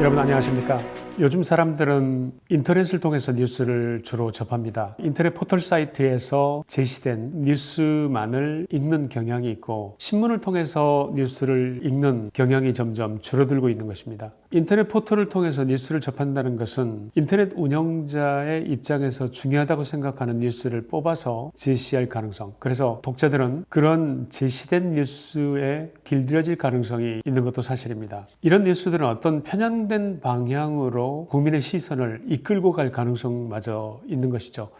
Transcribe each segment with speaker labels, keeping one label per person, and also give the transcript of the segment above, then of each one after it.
Speaker 1: 여러분 안녕하십니까? 요즘 사람들은 인터넷을 통해서 뉴스를 주로 접합니다. 인터넷 포털 사이트에서 제시된 뉴스만을 읽는 경향이 있고 신문을 통해서 뉴스를 읽는 경향이 점점 줄어들고 있는 것입니다. 인터넷 포털을 통해서 뉴스를 접한다는 것은 인터넷 운영자의 입장에서 중요하다고 생각하는 뉴스를 뽑아서 제시할 가능성 그래서 독자들은 그런 제시된 뉴스에 길들여질 가능성이 있는 것도 사실입니다. 이런 뉴스들은 어떤 편향된 방향으로 국민의 시선을 이끌고 갈 가능성마저 있는 것이죠.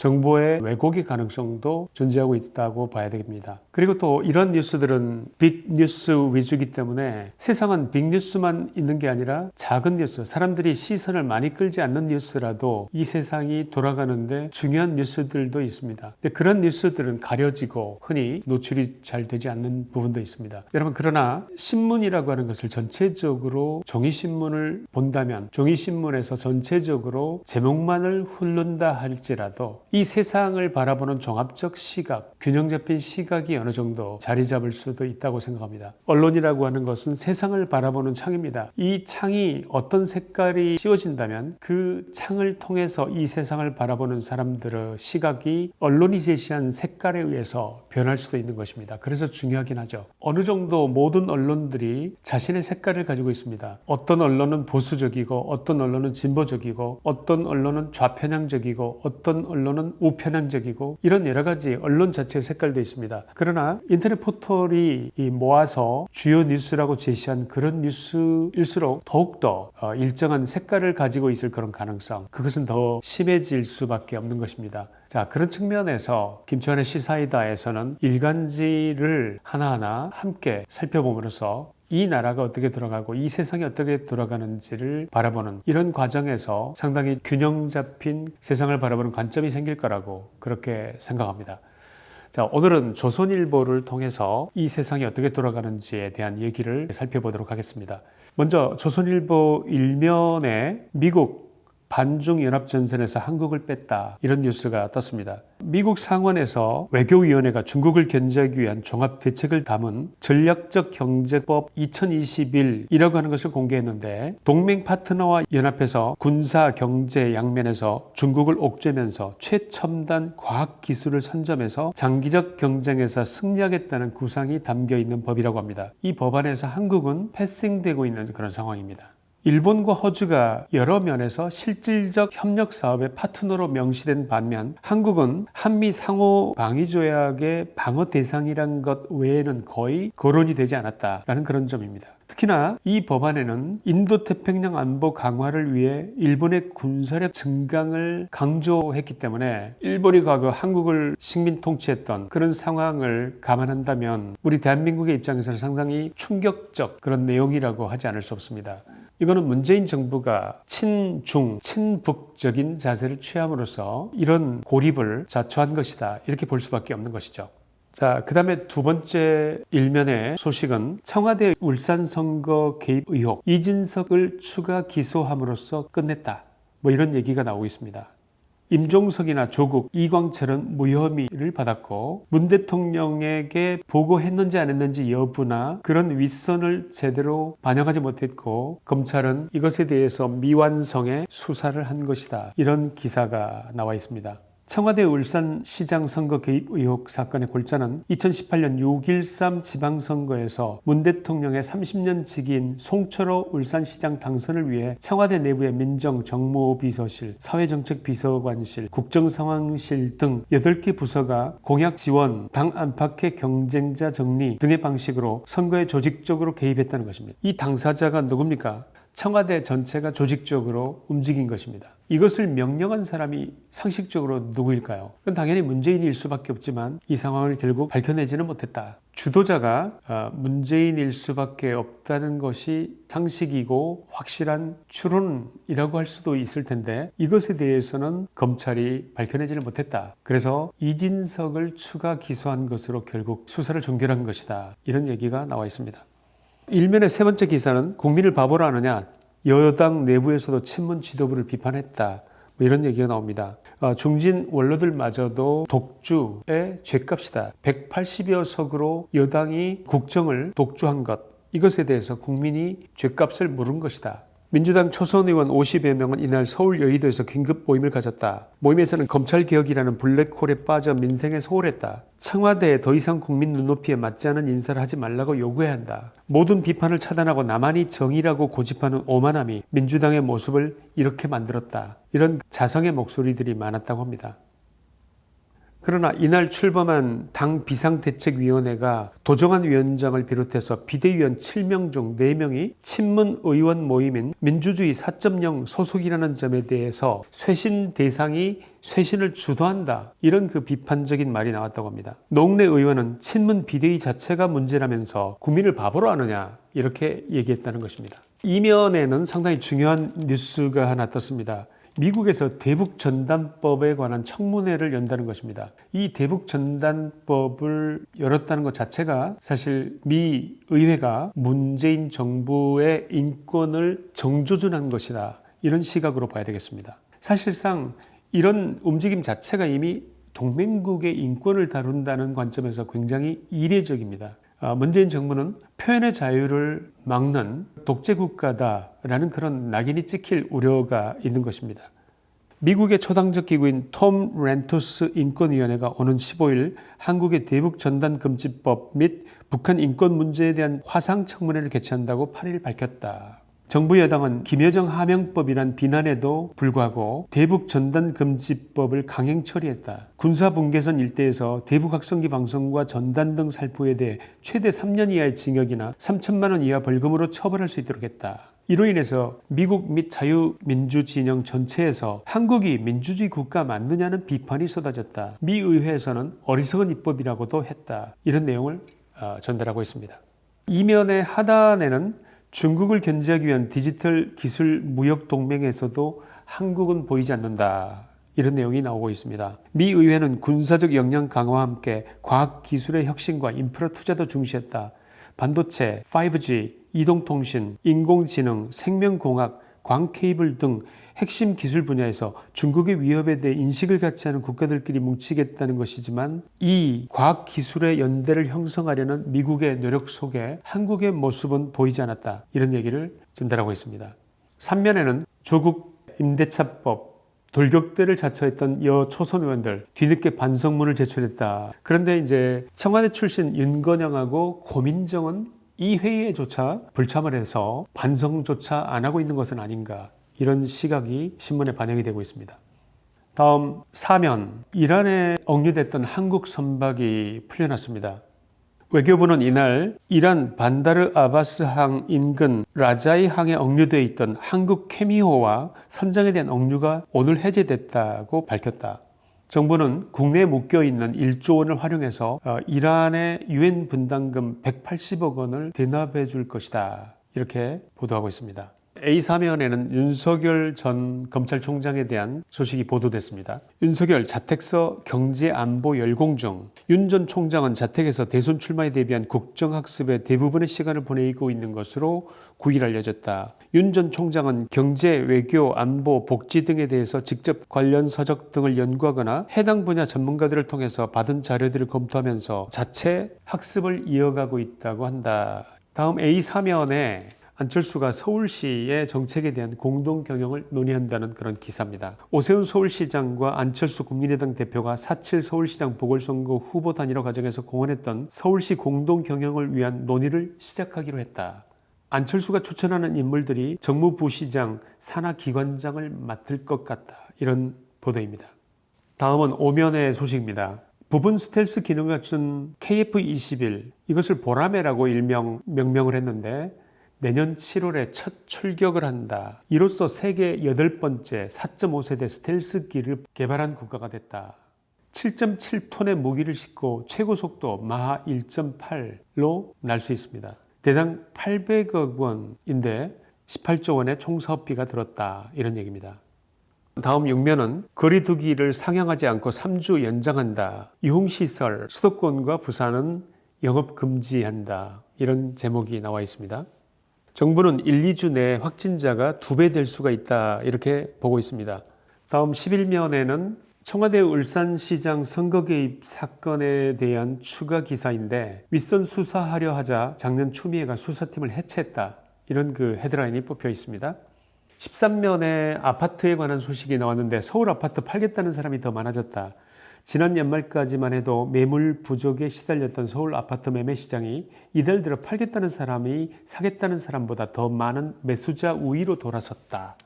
Speaker 1: 정보의 왜곡의 가능성도 존재하고 있다고 봐야 됩니다. 그리고 또 이런 뉴스들은 빅뉴스 위주이기 때문에 세상은 빅뉴스만 있는 게 아니라 작은 뉴스, 사람들이 시선을 많이 끌지 않는 뉴스라도 이 세상이 돌아가는데 중요한 뉴스들도 있습니다. 그런 뉴스들은 가려지고 흔히 노출이 잘 되지 않는 부분도 있습니다. 여러분 그러나 신문이라고 하는 것을 전체적으로 종이신문을 본다면 종이신문에서 전체적으로 제목만을 훑는다 할지라도 이 세상을 바라보는 종합적 시각, 균형 잡힌 시각이 어느 정도 자리 잡을 수도 있다고 생각합니다. 언론이라고 하는 것은 세상을 바라보는 창입니다. 이 창이 어떤 색깔이 씌워진다면 그 창을 통해서 이 세상을 바라보는 사람들의 시각이 언론이 제시한 색깔에 의해서 변할 수도 있는 것입니다. 그래서 중요하긴 하죠. 어느 정도 모든 언론들이 자신의 색깔을 가지고 있습니다. 어떤 언론은 보수적이고 어떤 언론은 진보적이고 어떤 언론은 좌편향적이고 어떤 언론은 언론은 우편향적이고 이런 여러 가지 언론 자체의 색깔도 있습니다. 그러나 인터넷 포털이 모아서 주요 뉴스라고 제시한 그런 뉴스일수록 더욱더 어, 일정한 색깔을 가지고 있을 그런 가능성 그것은 더 심해질 수밖에 없는 것입니다. 자 그런 측면에서 김치환의 시사이다에서는 일간지를 하나하나 함께 살펴봄으로써 이 나라가 어떻게 돌아가고 이 세상이 어떻게 돌아가는지를 바라보는 이런 과정에서 상당히 균형 잡힌 세상을 바라보는 관점이 생길 거라고 그렇게 생각합니다. 자, 오늘은 조선일보를 통해서 이 세상이 어떻게 돌아가는지에 대한 얘기를 살펴보도록 하겠습니다. 먼저 조선일보 일면에 미국 반중연합전선에서 한국을 뺐다 이런 뉴스가 떴습니다. 미국 상원에서 외교위원회가 중국을 견제하기 위한 종합대책을 담은 전략적 경제법 2021이라고 하는 것을 공개했는데 동맹 파트너와 연합해서 군사 경제 양면에서 중국을 옥죄면서 최첨단 과학기술을 선점해서 장기적 경쟁에서 승리하겠다는 구상이 담겨 있는 법이라고 합니다. 이 법안에서 한국은 패싱되고 있는 그런 상황입니다. 일본과 호주가 여러 면에서 실질적 협력 사업의 파트너로 명시된 반면 한국은 한미 상호 방위 조약의 방어 대상이란 것 외에는 거의 거론이 되지 않았다라는 그런 점입니다. 특히나 이 법안에는 인도태평양 안보 강화를 위해 일본의 군사력 증강을 강조했기 때문에 일본이 과거 한국을 식민 통치했던 그런 상황을 감안한다면 우리 대한민국의 입장에서는 상당히 충격적 그런 내용이라고 하지 않을 수 없습니다. 이거는 문재인 정부가 친중, 친북적인 자세를 취함으로써 이런 고립을 자초한 것이다. 이렇게 볼 수밖에 없는 것이죠. 자, 그 다음에 두 번째 일면의 소식은 청와대 울산 선거 개입 의혹, 이진석을 추가 기소함으로써 끝냈다. 뭐 이런 얘기가 나오고 있습니다. 임종석이나 조국, 이광철은 무혐의를 받았고 문 대통령에게 보고했는지 안 했는지 여부나 그런 윗선을 제대로 반영하지 못했고 검찰은 이것에 대해서 미완성의 수사를 한 것이다. 이런 기사가 나와 있습니다. 청와대 울산시장 선거 개입 의혹 사건의 골자는 2018년 6.13 지방선거에서 문 대통령의 30년 직인 송철호 울산시장 당선을 위해 청와대 내부의 민정, 정무 비서실, 사회정책비서관실, 국정상황실 등 8개 부서가 공약 지원, 당 안팎의 경쟁자 정리 등의 방식으로 선거에 조직적으로 개입했다는 것입니다. 이 당사자가 누굽니까? 청와대 전체가 조직적으로 움직인 것입니다. 이것을 명령한 사람이 상식적으로 누구일까요? 그건 당연히 문재인일 수밖에 없지만 이 상황을 결국 밝혀내지는 못했다. 주도자가 어, 문재인일 수밖에 없다는 것이 상식이고 확실한 추론이라고 할 수도 있을 텐데 이것에 대해서는 검찰이 밝혀내지를 못했다. 그래서 이진석을 추가 기소한 것으로 결국 수사를 종결한 것이다. 이런 얘기가 나와 있습니다. 일면의 세 번째 기사는 국민을 바보로 하느냐 여당 내부에서도 친문 지도부를 비판했다. 뭐 이런 얘기가 나옵니다. 어, 중진 원로들마저도 독주의 죄값이다. 180여 석으로 여당이 국정을 독주한 것. 이것에 대해서 국민이 죗값을 물은 것이다. 민주당 초선 의원 50여 명은 이날 서울 여의도에서 긴급 모임을 가졌다. 모임에서는 검찰개혁이라는 블랙홀에 빠져 민생에 소홀했다. 청와대에 더 이상 국민 눈높이에 맞지 않은 인사를 하지 말라고 요구해야 한다. 모든 비판을 차단하고 나만이 정의라고 고집하는 오만함이 민주당의 모습을 이렇게 만들었다. 이런 자성의 목소리들이 많았다고 합니다. 그러나 이날 출범한 당 비상대책위원회가 도정환 위원장을 비롯해서 비대위원 7명 중 4명이 친문 의원 모임인 민주주의 4.0 소속이라는 점에 대해서 쇄신 대상이 쇄신을 주도한다. 이런 그 비판적인 말이 나왔다고 합니다. 농내 의원은 친문 비대위 자체가 문제라면서 국민을 바보로 하느냐 이렇게 얘기했다는 것입니다. 이면에는 상당히 중요한 뉴스가 하나 떴습니다. 미국에서 대북전단법에 관한 청문회를 연다는 것입니다. 이 대북전단법을 열었다는 것 자체가 사실 미 의회가 문재인 정부의 인권을 정조준한 것이다. 이런 시각으로 봐야 되겠습니다. 사실상 이런 움직임 자체가 이미 동맹국의 인권을 다룬다는 관점에서 굉장히 이례적입니다. 아, 문재인 정부는 표현의 자유를 막는 독재 국가다라는 그런 낙인이 찍힐 우려가 있는 것입니다. 미국의 초당적 기구인 톰 렌토스 인권위원회가 오는 15일 한국의 대북 전단 금지법 및 북한 인권 문제에 대한 화상 청문회를 개최한다고 8일 밝혔다. 정부 여당은 김여정 하명법이란 비난에도 불구하고 대북 전단 금지법을 강행 처리했다. 군사 분계선 일대에서 대북 확성기 방송과 전단 등 살포에 대해 최대 3년 이하의 징역이나 3천만 원 이하 벌금으로 처벌할 수 있도록 했다. 이로 인해서 미국 및 자유민주 진영 전체에서 한국이 민주주의 국가 맞느냐는 비판이 쏟아졌다. 미 의회에서는 어리석은 입법이라고도 했다. 이런 내용을 어, 전달하고 있습니다. 이면의 하단에는 중국을 견제하기 위한 디지털 기술 무역 동맹에서도 한국은 보이지 않는다. 이런 내용이 나오고 있습니다. 미 의회는 군사적 역량 강화와 함께 과학 기술의 혁신과 인프라 투자도 중시했다. 반도체, 5G, 이동통신, 인공지능, 생명공학, 광 케이블 등 핵심 기술 분야에서 중국의 위협에 대해 인식을 갖지 않은 국가들끼리 뭉치겠다는 것이지만 이 과학 기술의 연대를 형성하려는 미국의 노력 속에 한국의 모습은 보이지 않았다. 이런 얘기를 전달하고 있습니다. 3면에는 조국 임대차법 돌격대를 자처했던 여 초선 의원들 뒤늦게 반성문을 제출했다. 그런데 이제 청와대 출신 윤건영하고 고민정은 이 회의에조차 불참을 해서 반성조차 안 하고 있는 것은 아닌가 이런 시각이 신문에 반영이 되고 있습니다. 다음 사면 이란에 억류됐던 한국 선박이 풀려났습니다. 외교부는 이날 이란 반다르 아바스항 인근 라자이 항에 억류되어 있던 한국 케미호와 선장에 대한 억류가 오늘 해제됐다고 밝혔다. 정부는 국내에 묶여 있는 1조 원을 활용해서 어, 이란의 유엔 분담금 180억 원을 대납해 줄 것이다. 이렇게 보도하고 있습니다. A3면에는 윤석열 전 검찰총장에 대한 소식이 보도됐습니다. 윤석열 자택서 경제안보 열공 중윤전 총장은 자택에서 대선 출마에 대비한 국정학습에 대부분의 시간을 보내고 있는 것으로 9일 알려졌다. 윤 전 총장은 경제, 외교, 안보, 복지 등에 대해서 직접 관련 서적 등을 연구하거나 해당 분야 전문가들을 통해서 받은 자료들을 검토하면서 자체 학습을 이어가고 있다고 한다. 다음 A3면에 안철수가 서울시의 정책에 대한 공동 경영을 논의한다는 그런 기사입니다. 오세훈 서울시장과 안철수 국민의당 대표가 4.7 서울시장 보궐선거 후보 단일화 과정에서 공언했던 서울시 공동 경영을 위한 논의를 시작하기로 했다. 안철수가 추천하는 인물들이 정무부시장, 산하기관장을 맡을 것 같다. 이런 보도입니다. 다음은 오면의 소식입니다. 부분 스텔스 기능을 갖춘 KF-21 이것을 보라매라고 일명 명명을 했는데 내년 7월에 첫 출격을 한다. 이로써 세계 여덟 번째 4.5세대 스텔스기를 개발한 국가가 됐다. 7.7톤의 무기를 싣고 최고 속도 마하 1.8로 날 수 있습니다. 대당 800억 원인데 18조 원의 총사업비가 들었다. 이런 얘기입니다. 다음 6면은 거리두기를 상향하지 않고 3주 연장한다. 유흥시설, 수도권과 부산은 영업 금지한다. 이런 제목이 나와 있습니다. 정부는 1, 2주 내에 확진자가 두 배 될 수가 있다 이렇게 보고 있습니다. 다음 11면에는 청와대 울산시장 선거 개입 사건에 대한 추가 기사인데 윗선 수사하려 하자 작년 추미애가 수사팀을 해체했다. 이런 그 헤드라인이 뽑혀 있습니다. 13년에 아파트에 관한 소식이 나왔는데 서울 아파트 팔겠다는 사람이 더 많아졌다. 지난 연말까지만 해도 매물 부족에 시달렸던 서울 아파트 매매 시장이 이달 들어 팔겠다는 사람이 사겠다는 사람보다 더 많은 매수자 우위로 돌아섰다.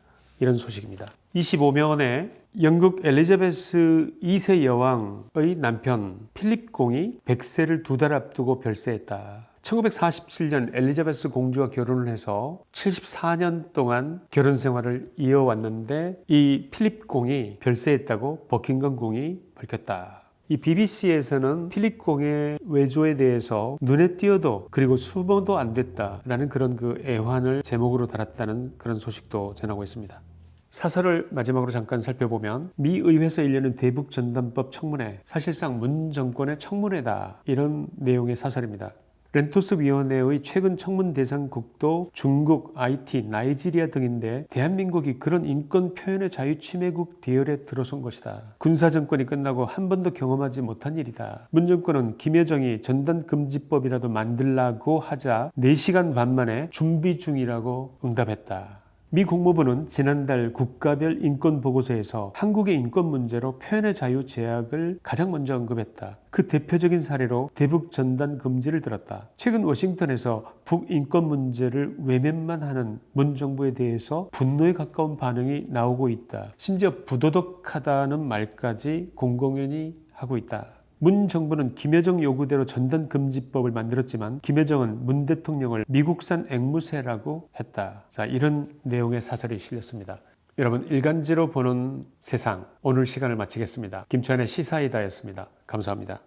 Speaker 1: 이런 소식입니다. 25년에 영국 엘리자베스 2세 여왕의 남편 필립 공이 100세를 두 달 앞두고 별세했다. 1947년 엘리자베스 공주와 결혼을 해서 74년 동안 결혼 생활을 이어왔는데 이 필립 공이 별세했다고 버킹엄 궁이 밝혔다. 이 BBC에서는 필립 공의 외조에 대해서 눈에 띄어도 그리고 수모도 안 됐다라는 그런 그 애환을 제목으로 달았다는 그런 소식도 전하고 있습니다. 사설을 마지막으로 잠깐 살펴보면 미 의회에서 일련은 대북 전단법 청문회 사실상 문 정권의 청문회다 이런 내용의 사설입니다. 렌토스 위원회의 최근 청문 대상국도 중국, IT, 나이지리아 등인데 대한민국이 그런 인권 표현의 자유 침해국 대열에 들어선 것이다. 군사 정권이 끝나고 한 번도 경험하지 못한 일이다. 문 정권은 김여정이 전단금지법이라도 만들라고 하자 4시간 반 만에 준비 중이라고 응답했다. 미 국무부는 지난달 국가별 인권 보고서에서 한국의 인권 문제로 표현의 자유 제약을 가장 먼저 언급했다. 그 대표적인 사례로 대북 전단 금지를 들었다. 최근 워싱턴에서 북인권 문제를 외면만 하는 문 정부에 대해서 분노에 가까운 반응이 나오고 있다. 심지어 부도덕하다는 말까지 공공연히 하고 있다. 문 정부는 김여정 요구대로 전단금지법을 만들었지만 김여정은 문 대통령을 미국산 앵무새라고 했다. 자, 이런 내용의 사설이 실렸습니다. 여러분 일간지로 보는 세상 오늘 시간을 마치겠습니다. 김치환의 시사이다였습니다. 감사합니다.